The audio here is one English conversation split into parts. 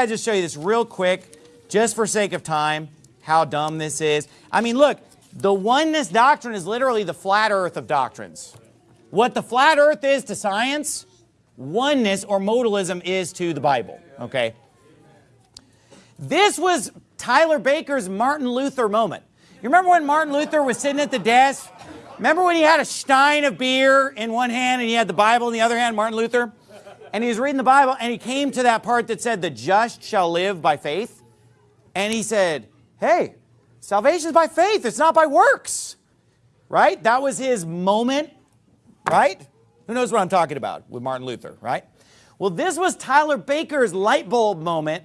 I just show you this real quick, just for sake of time, how dumb this is. I mean, look, the oneness doctrine is literally the flat earth of doctrines. What the flat earth is to science, oneness or modalism is to the Bible, okay? This was Tyler Baker's Martin Luther moment. You remember when Martin Luther was sitting at the desk? Remember when he had a stein of beer in one hand and he had the Bible in the other hand, Martin Luther? And he was reading the Bible and he came to that part that said, the just shall live by faith. And he said, hey, salvation is by faith. It's not by works. Right? That was his moment. Right? Who knows what I'm talking about with Martin Luther, right? Well, this was Tyler Baker's light bulb moment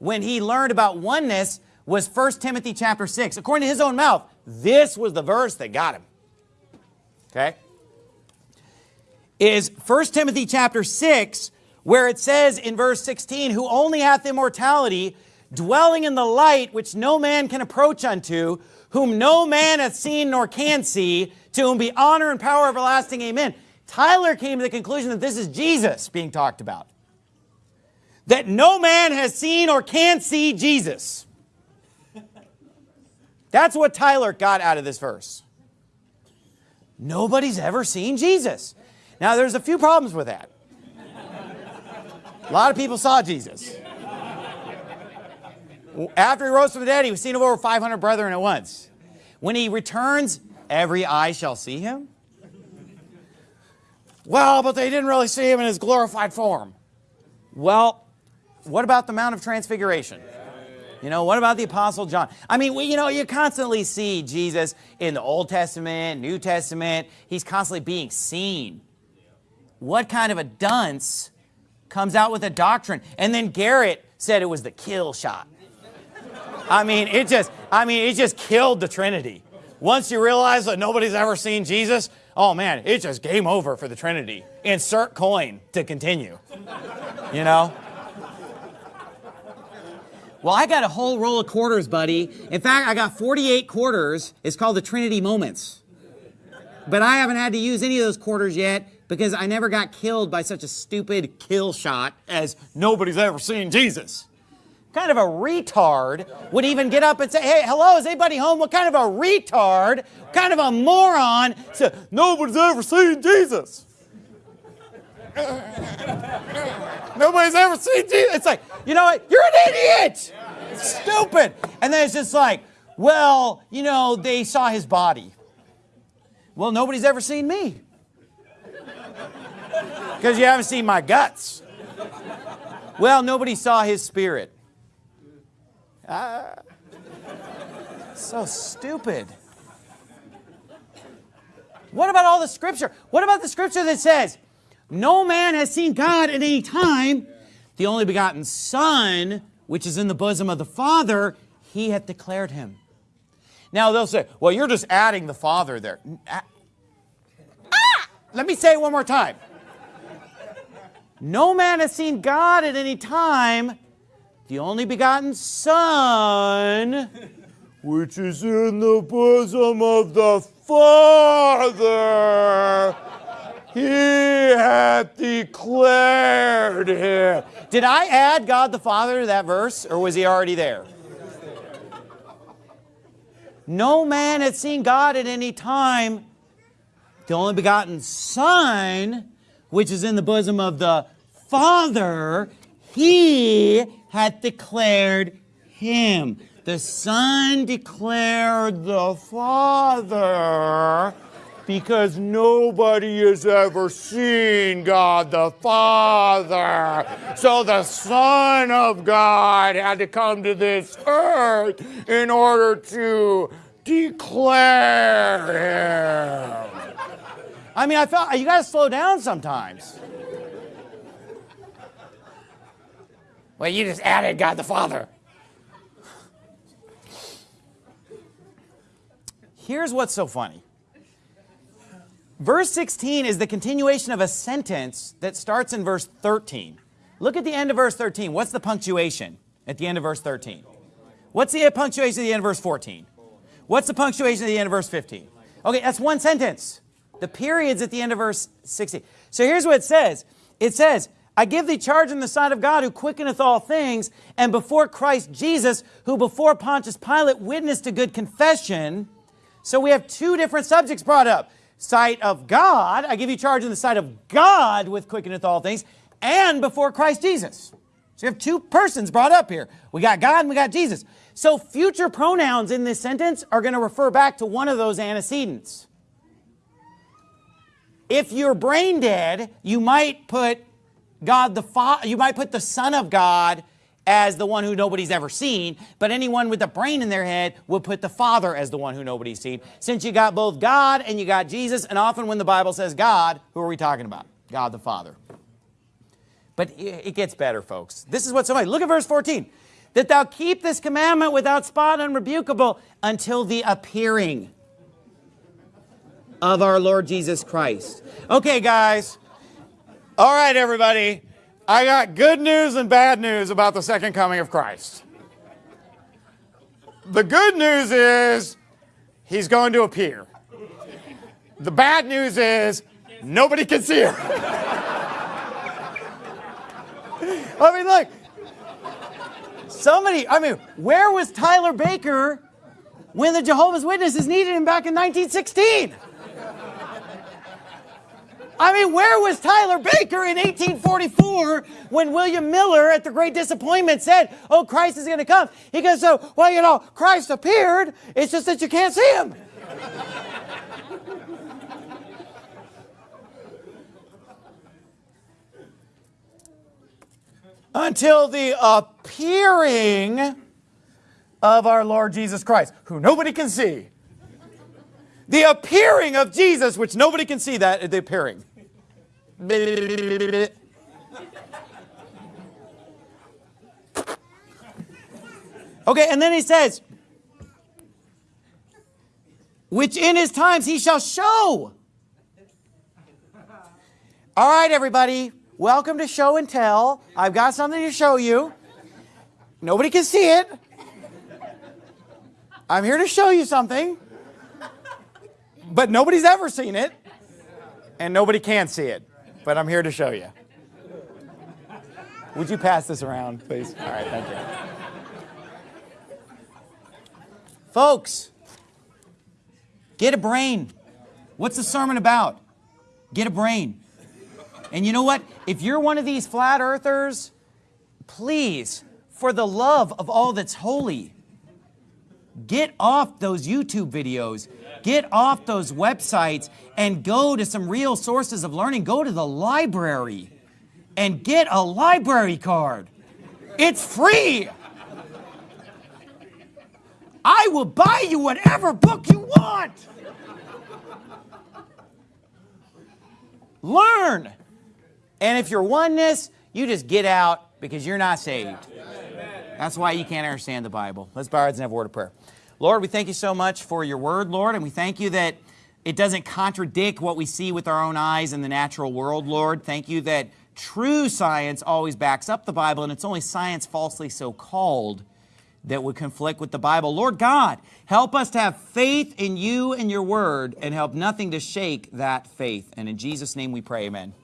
when he learned about oneness was 1 Timothy chapter 6. According to his own mouth, this was the verse that got him. Okay? Is 1 Timothy chapter 6, where it says in verse 16, who only hath immortality, dwelling in the light which no man can approach unto, whom no man hath seen nor can see, to whom be honor and power everlasting. Amen. Tyler came to the conclusion that this is Jesus being talked about. That no man has seen or can see Jesus. That's what Tyler got out of this verse. Nobody's ever seen Jesus. Now, there's a few problems with that. A lot of people saw Jesus. After he rose from the dead, he was seen of over 500 brethren at once. When he returns, every eye shall see him. Well, but they didn't really see him in his glorified form. Well, what about the Mount of Transfiguration? You know, what about the Apostle John? I mean, you know, you constantly see Jesus in the Old Testament, New Testament. He's constantly being seen. What kind of a dunce comes out with a doctrine? And then Garrett said it was the kill shot. I mean, it just, I mean, it just killed the Trinity. Once you realize that nobody's ever seen Jesus, oh man, it's just game over for the Trinity. Insert coin to continue. You know? Well, I got a whole roll of quarters, buddy. In fact, I got 48 quarters. It's called the Trinity Moments. But I haven't had to use any of those quarters yet because I never got killed by such a stupid kill shot as nobody's ever seen Jesus. Kind of a retard would even get up and say, hey, hello, is anybody home? What kind of a retard, kind of a moron said, nobody's ever seen Jesus. Nobody's ever seen Jesus. It's like, you know what? You're an idiot. Stupid. And then it's just like, well, you know, they saw his body. Well, nobody's ever seen me. Because you haven't seen my guts. Well, nobody saw his spirit. Ah, so stupid. What about all the scripture? What about the scripture that says, no man has seen God at any time, the only begotten Son, which is in the bosom of the Father, he hath declared him. Now they'll say, well, you're just adding the Father there. Ah! Let me say it one more time. No man has seen God at any time, the only begotten Son, which is in the bosom of the Father, he hath declared him. Did I add God the Father to that verse, or was he already there? No man had seen God at any time, the only begotten Son, which is in the bosom of the Father, he hath declared him. The Son declared the Father because nobody has ever seen God the Father. So the Son of God had to come to this earth in order to declare. I mean, I felt you got to slow down sometimes. Well, you just added God the Father. Here's what's so funny. Verse 16 is the continuation of a sentence that starts in verse 13. Look at the end of verse 13. What's the punctuation at the end of verse 13? What's the punctuation at the end of verse 14? What's the punctuation at the end of verse 15? Okay, that's one sentence. The period's at the end of verse 16. So here's what it says. It says, I give thee charge in the sight of God who quickeneth all things, and before Christ Jesus, who before Pontius Pilate witnessed a good confession. So we have two different subjects brought up. Sight of God, I give you charge in the sight of God with quickeneth all things, and before Christ Jesus. So you have two persons brought up here. We got God and we got Jesus. So future pronouns in this sentence are going to refer back to one of those antecedents. If you're brain dead, you might put God the Father, you might put the Son of God as the one who nobody's ever seen, but anyone with a brain in their head would put the Father as the one who nobody's seen. Since you got both God and you got Jesus, and often when the Bible says God, who are we talking about? God the Father. But it gets better, folks. This is what somebody, look at verse 14. That thou keep this commandment without spot and unrebukable until the appearing of our Lord Jesus Christ. Okay, guys. All right, everybody. I got good news and bad news about the second coming of Christ. The good news is he's going to appear. The bad news is nobody can see him. I mean, look, somebody, I mean, where was Tyler Baker when the Jehovah's Witnesses needed him back in 1916? I mean, where was Tyler Baker in 1844 when William Miller at the Great Disappointment said, oh, Christ is going to come? He goes, so, well, you know, Christ appeared. It's just that you can't see him. Until the appearing of our Lord Jesus Christ, who nobody can see. The appearing of Jesus, which nobody can see that, the appearing. Okay, and then he says, which in his times he shall show. All right, everybody, welcome to show and tell. I've got something to show you. Nobody can see it. I'm here to show you something. But nobody's ever seen it, and nobody can see it but I'm here to show you. Would you pass this around, please? All right, thank you. Folks, get a brain. What's the sermon about? Get a brain. And you know what? If you're one of these flat earthers, please, for the love of all that's holy, get off those YouTube videos Get off those websites and go to some real sources of learning. Go to the library and get a library card. It's free. I will buy you whatever book you want. Learn. And if you're oneness, you just get out because you're not saved. That's why you can't understand the Bible. Let's bow our heads and have a word of prayer. Lord, we thank you so much for your word, Lord, and we thank you that it doesn't contradict what we see with our own eyes in the natural world, Lord. Thank you that true science always backs up the Bible, and it's only science falsely so called that would conflict with the Bible. Lord God, help us to have faith in you and your word and help nothing to shake that faith. And in Jesus' name we pray, amen.